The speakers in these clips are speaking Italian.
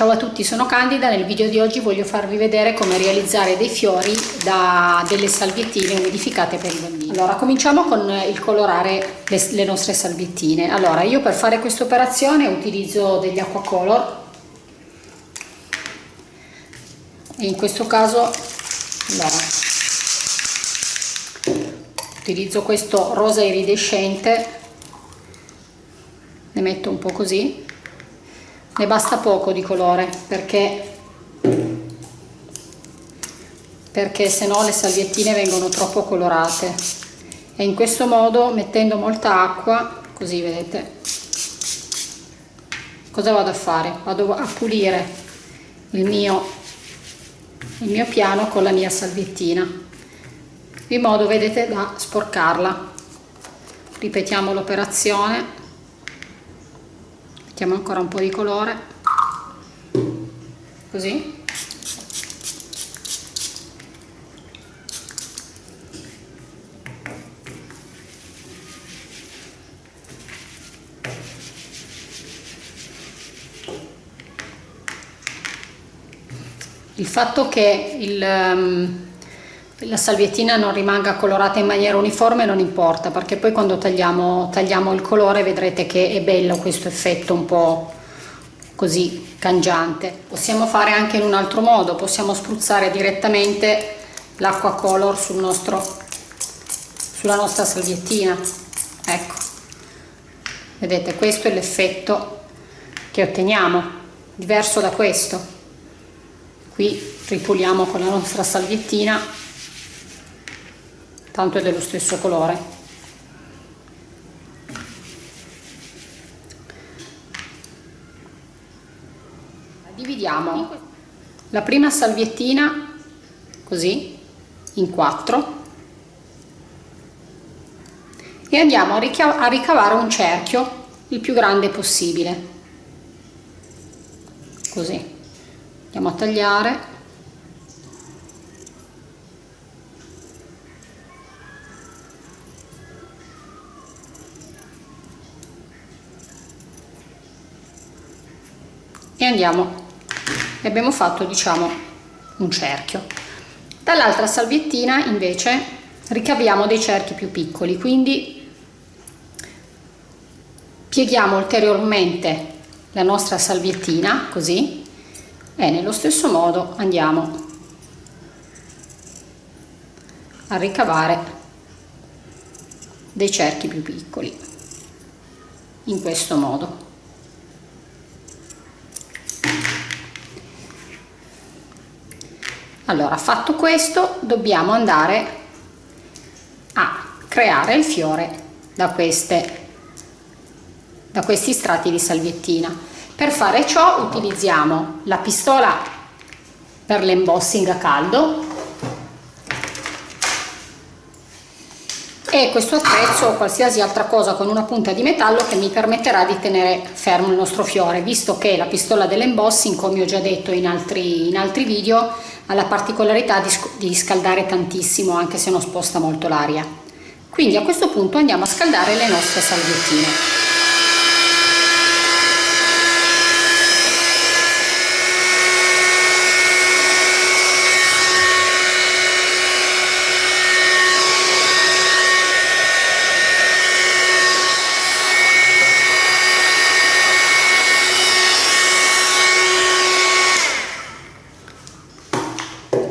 Ciao a tutti, sono Candida, nel video di oggi voglio farvi vedere come realizzare dei fiori da delle salviettine umidificate per i bambini. Allora, cominciamo con il colorare le, le nostre salviettine. Allora, io per fare questa operazione utilizzo degli acquacolor e in questo caso allora, utilizzo questo rosa iridescente, ne metto un po' così ne basta poco di colore perché perché se no le salviettine vengono troppo colorate. E in questo modo mettendo molta acqua così vedete cosa vado a fare? Vado a pulire il mio il mio piano con la mia salviettina in modo vedete da sporcarla. Ripetiamo l'operazione mettiamo ancora un po' di colore. Così. Il fatto che il, um, la salviettina non rimanga colorata in maniera uniforme non importa perché poi quando tagliamo, tagliamo il colore vedrete che è bello questo effetto un po' così cangiante. Possiamo fare anche in un altro modo possiamo spruzzare direttamente l'acqua color sul nostro, sulla nostra salviettina. Ecco. Vedete questo è l'effetto che otteniamo diverso da questo. Qui ripuliamo con la nostra salviettina tanto è dello stesso colore. Dividiamo. La prima salviettina così in quattro. E andiamo a ricavare un cerchio il più grande possibile. Così. Andiamo a tagliare andiamo. E abbiamo fatto diciamo un cerchio. Dall'altra salviettina invece ricaviamo dei cerchi più piccoli quindi pieghiamo ulteriormente la nostra salviettina così e nello stesso modo andiamo a ricavare dei cerchi più piccoli in questo modo allora fatto questo dobbiamo andare a creare il fiore da queste da questi strati di salviettina. Per fare ciò utilizziamo la pistola per l'embossing a caldo e questo attrezzo o qualsiasi altra cosa con una punta di metallo che mi permetterà di tenere fermo il nostro fiore visto che la pistola dell'embossing come ho già detto in altri, in altri video ha la particolarità di, di scaldare tantissimo anche se non sposta molto l'aria. Quindi a questo punto andiamo a scaldare le nostre salviettine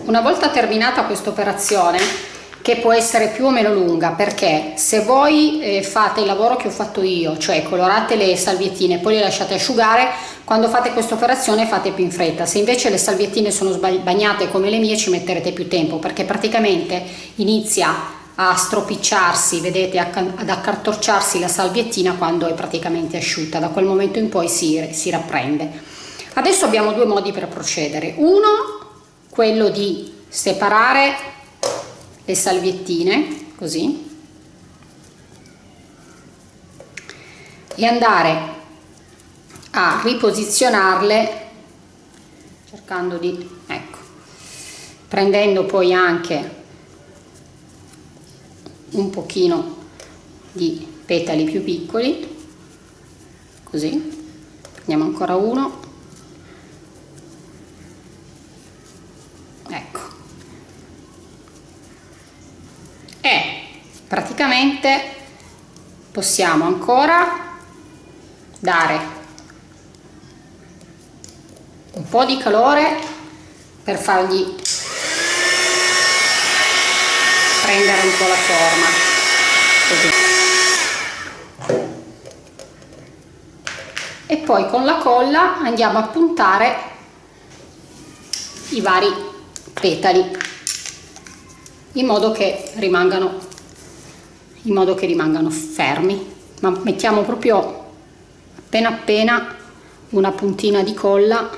Una volta terminata questa operazione, che può essere più o meno lunga, perché se voi eh, fate il lavoro che ho fatto io, cioè colorate le salviettine e poi le lasciate asciugare, quando fate questa operazione fate più in fretta. Se invece le salviettine sono bagnate come le mie ci metterete più tempo, perché praticamente inizia a stropicciarsi, vedete, ad accartocciarsi la salviettina quando è praticamente asciutta, da quel momento in poi si, si rapprende. Adesso abbiamo due modi per procedere. Uno quello di separare le salviettine così e andare a riposizionarle cercando di ecco prendendo poi anche un pochino di petali più piccoli così prendiamo ancora uno praticamente possiamo ancora dare un po' di calore per fargli prendere un po' la forma. Così e poi con la colla andiamo a puntare i vari petali in modo che rimangano in modo che rimangano fermi. Ma mettiamo proprio appena appena una puntina di colla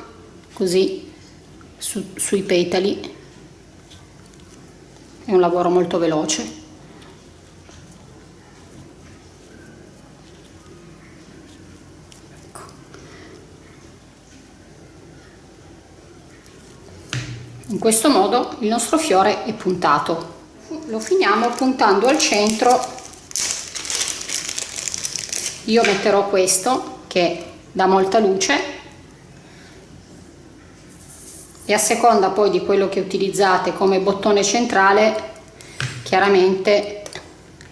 così su, sui petali. È un lavoro molto veloce. Ecco. in questo modo il nostro fiore è puntato lo finiamo puntando al centro. Io metterò questo che dà molta luce. E a seconda poi di quello che utilizzate come bottone centrale chiaramente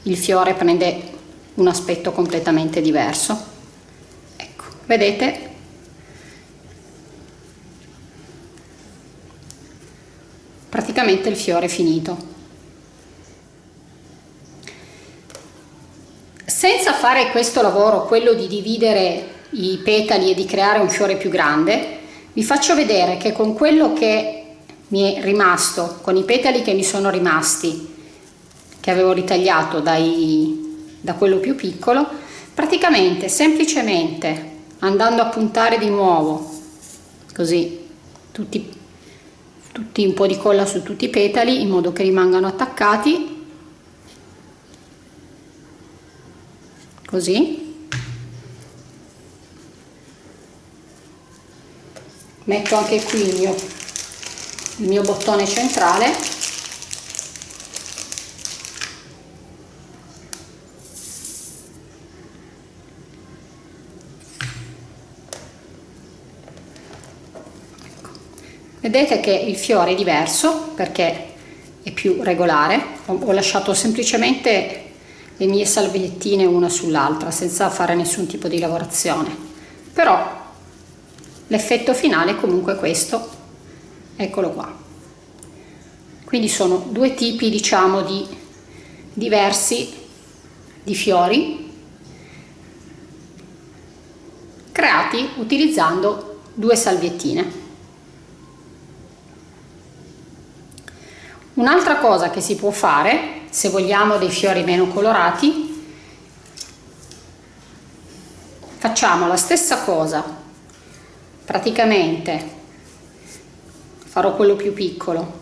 il fiore prende un aspetto completamente diverso. Ecco vedete? Praticamente il fiore è finito senza fare questo lavoro quello di dividere i petali e di creare un fiore più grande vi faccio vedere che con quello che mi è rimasto con i petali che mi sono rimasti che avevo ritagliato dai, da quello più piccolo praticamente semplicemente andando a puntare di nuovo così tutti, tutti un po' di colla su tutti i petali in modo che rimangano attaccati così. Metto anche qui il mio, il mio bottone centrale. Ecco. vedete che il fiore è diverso perché è più regolare. Ho lasciato semplicemente le mie salviettine una sull'altra senza fare nessun tipo di lavorazione. Però l'effetto finale è comunque questo. Eccolo qua. Quindi sono due tipi diciamo di diversi di fiori creati utilizzando due salviettine. Un'altra cosa che si può fare se vogliamo dei fiori meno colorati. Facciamo la stessa cosa. Praticamente farò quello più piccolo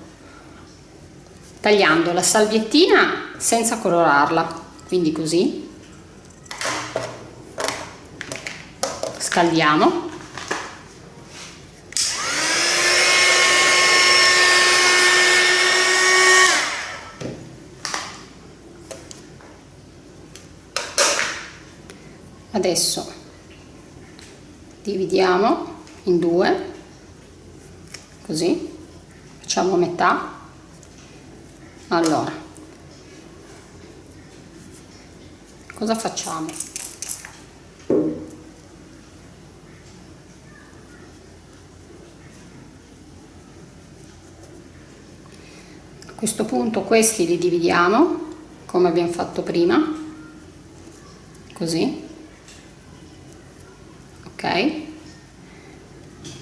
tagliando la salviettina senza colorarla. Quindi così. Scaldiamo adesso dividiamo in due così facciamo metà. Allora cosa facciamo? A questo punto questi li dividiamo come abbiamo fatto prima così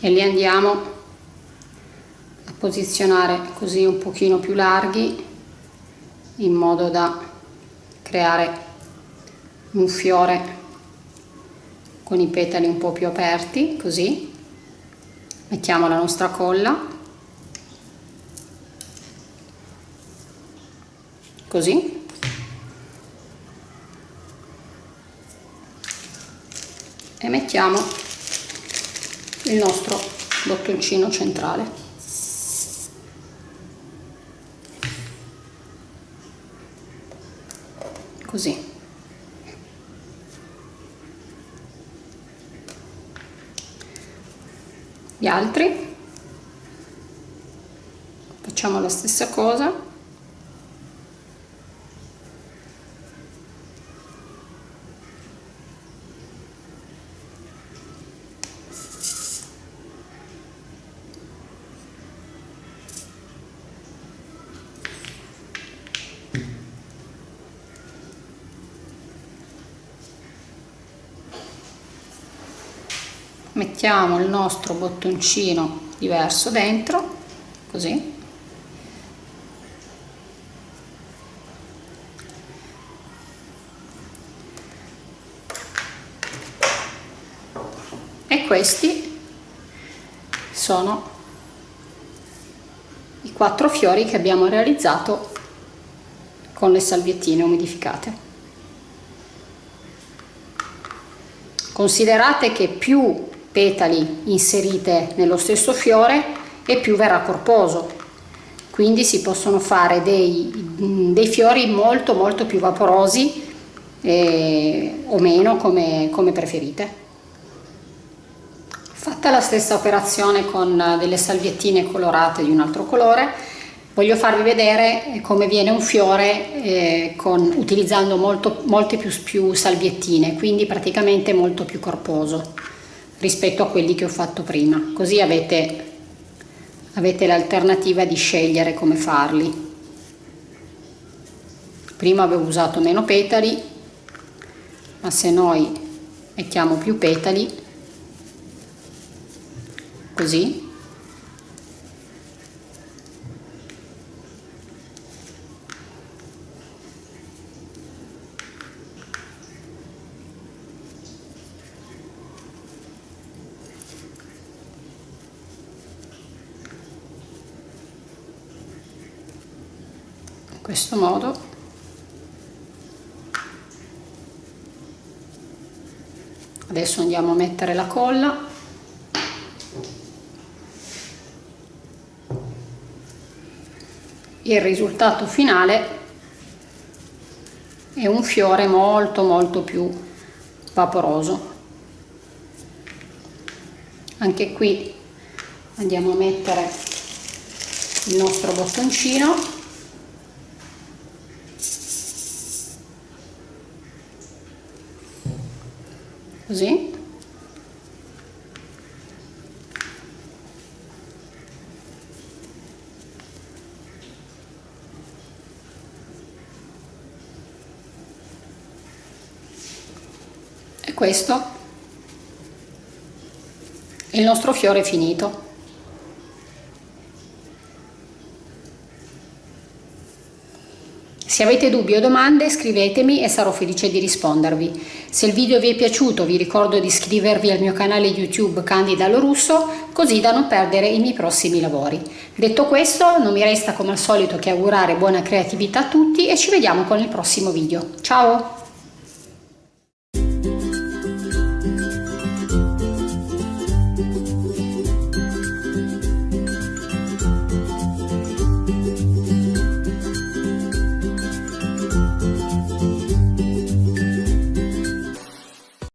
e li andiamo a posizionare così un pochino più larghi in modo da creare un fiore con i petali un po' più aperti così. Mettiamo la nostra colla. Così. E mettiamo il nostro bottoncino centrale. Così. Gli altri? Facciamo la stessa cosa mettiamo il nostro bottoncino diverso dentro così. E questi sono i quattro fiori che abbiamo realizzato con le salviettine umidificate. Considerate che più petali inserite nello stesso fiore e più verrà corposo. Quindi si possono fare dei, dei fiori molto molto più vaporosi eh, o meno come, come preferite. Fatta la stessa operazione con delle salviettine colorate di un altro colore voglio farvi vedere come viene un fiore eh, con, utilizzando molto, molte più, più salviettine quindi praticamente molto più corposo rispetto a quelli che ho fatto prima. Così avete avete l'alternativa di scegliere come farli. Prima avevo usato meno petali ma se noi mettiamo più petali così questo modo. Adesso andiamo a mettere la colla. Il risultato finale è un fiore molto molto più vaporoso. Anche qui andiamo a mettere il nostro bottoncino così? E questo? È il nostro fiore finito Se avete dubbi o domande scrivetemi e sarò felice di rispondervi. Se il video vi è piaciuto vi ricordo di iscrivervi al mio canale YouTube Candida Lorusso così da non perdere i miei prossimi lavori. Detto questo non mi resta come al solito che augurare buona creatività a tutti e ci vediamo con il prossimo video. Ciao!